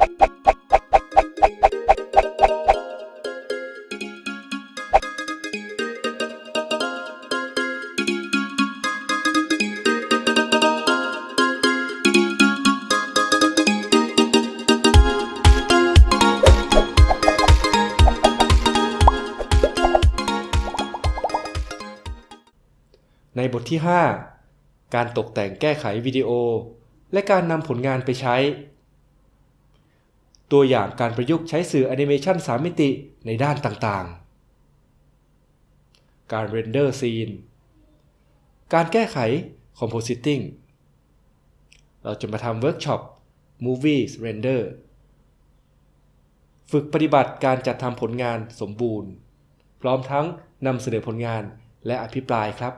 ในบทที่ 5 การตกแต่งแก้ไขวิดีโอ และการนำผลงานไปใช้ ตัวอย่างการประยุกต์ใช้สื่อแอนิเมชัน3 มิติในด้านต่างๆ การ render scene การแก้ไข Compositing เราจะมาทำเวิร์กช็อป Movies Render ฝึกปฏิบัติการจัดทำผลงานสมบูรณ์ พร้อมทั้งนำเสนอผลงานและอภิปรายครับ